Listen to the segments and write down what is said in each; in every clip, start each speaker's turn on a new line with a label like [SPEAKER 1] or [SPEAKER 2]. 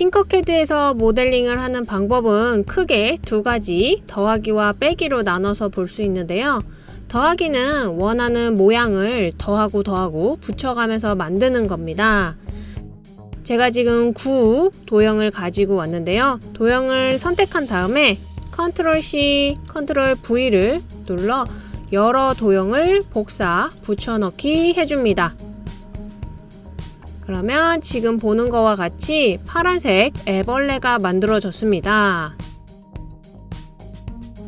[SPEAKER 1] Tinkercad에서 모델링을 하는 방법은 크게 두 가지 더하기와 빼기로 나눠서 볼 수 있는데요. 더하기는 원하는 모양을 더하고 더하고 붙여가면서 만드는 겁니다. 제가 지금 9 도형을 가지고 왔는데요. 도형을 선택한 다음에 컨트롤 C, 컨트롤 V를 눌러 여러 도형을 복사, 붙여넣기 해줍니다. 그러면 지금 보는 거와 같이 파란색 애벌레가 만들어졌습니다.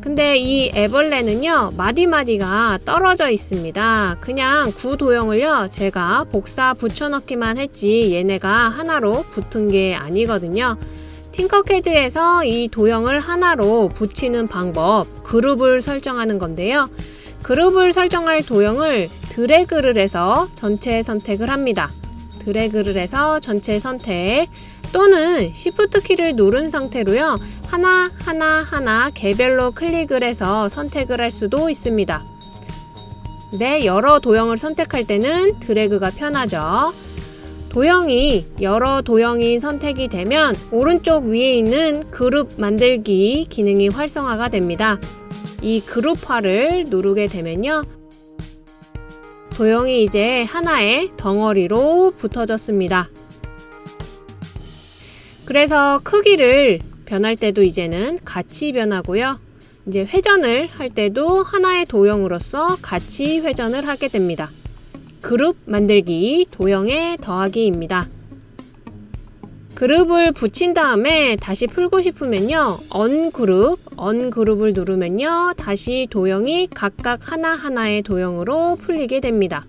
[SPEAKER 1] 근데 이 애벌레는요 마디마디가 떨어져 있습니다. 그냥 구도형을요 제가 복사 붙여넣기만 했지 얘네가 하나로 붙은 게 아니거든요. 팅커캐드에서 이 도형을 하나로 붙이는 방법 그룹을 설정하는 건데요. 그룹을 설정할 도형을 드래그를 해서 전체 선택을 합니다 드래그를 해서 전체 선택 또는 Shift 키를 누른 상태로요. 하나 하나 하나 개별로 클릭을 해서 선택을 할 수도 있습니다. 네, 여러 도형을 선택할 때는 드래그가 편하죠. 도형이 여러 도형이 선택이 되면 오른쪽 위에 있는 그룹 만들기 기능이 활성화가 됩니다. 이 그룹화를 누르게 되면요. 도형이 이제 하나의 덩어리로 붙어졌습니다. 그래서 크기를 변할 때도 이제는 같이 변하고요. 이제 회전을 할 때도 하나의 도형으로서 같이 회전을 하게 됩니다. 그룹 만들기 도형의 더하기입니다. 그룹을 붙인 다음에 다시 풀고 싶으면요. 언그룹, 언그룹을 누르면요. 다시 도형이 각각 하나하나의 도형으로 풀리게 됩니다.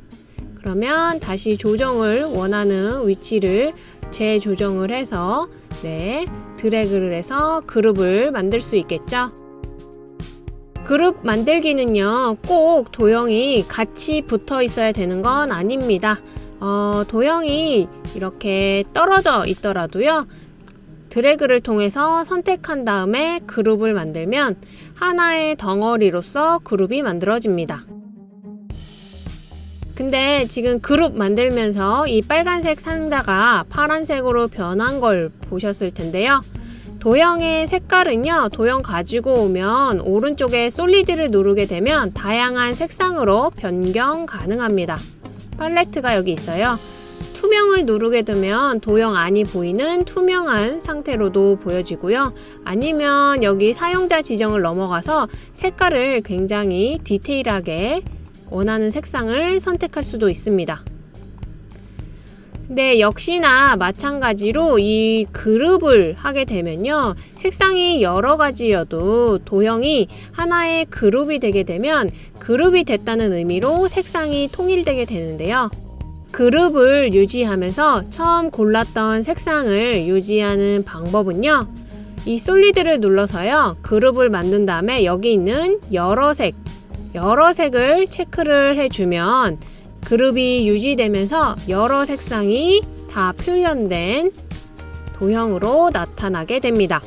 [SPEAKER 1] 그러면 다시 조정을 원하는 위치를 재조정을 해서 네, 드래그를 해서 그룹을 만들 수 있겠죠? 그룹 만들기는요, 꼭 도형이 같이 붙어 있어야 되는 건 아닙니다. 어, 도형이 이렇게 떨어져 있더라도요, 드래그를 통해서 선택한 다음에 그룹을 만들면 하나의 덩어리로서 그룹이 만들어집니다. 근데 지금 그룹 만들면서 이 빨간색 상자가 파란색으로 변한 걸 보셨을 텐데요. 도형의 색깔은요, 도형 가지고 오면 오른쪽에 솔리드를 누르게 되면 다양한 색상으로 변경 가능합니다. 팔레트가 여기 있어요. 투명을 누르게 되면 도형 안이 보이는 투명한 상태로도 보여지고요. 아니면 여기 사용자 지정을 넘어가서 색깔을 굉장히 디테일하게 원하는 색상을 선택할 수도 있습니다. 네, 역시나 마찬가지로 이 그룹을 하게 되면요. 색상이 여러 가지여도 도형이 하나의 그룹이 되게 되면 그룹이 됐다는 의미로 색상이 통일되게 되는데요. 그룹을 유지하면서 처음 골랐던 색상을 유지하는 방법은요. 이 솔리드를 눌러서요. 그룹을 만든 다음에 여기 있는 여러 색 여러 색을 체크를 해주면 그룹이 유지되면서 여러 색상이 다 표현된 도형으로 나타나게 됩니다.